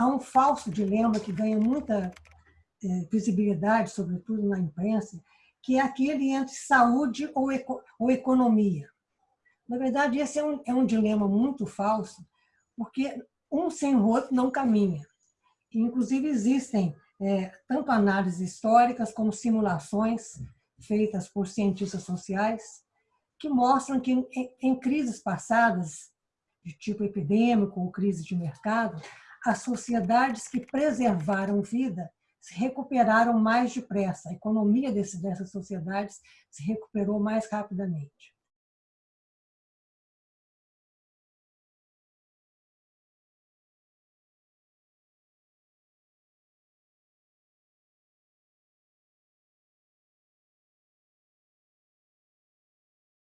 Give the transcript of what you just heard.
há um falso dilema que ganha muita é, visibilidade, sobretudo na imprensa, que é aquele entre saúde ou, eco, ou economia. Na verdade, esse é um, é um dilema muito falso, porque um sem o outro não caminha. Inclusive, existem é, tanto análises históricas como simulações feitas por cientistas sociais que mostram que em, em crises passadas, de tipo epidêmico ou crise de mercado, as sociedades que preservaram vida se recuperaram mais depressa. A economia dessas sociedades se recuperou mais rapidamente.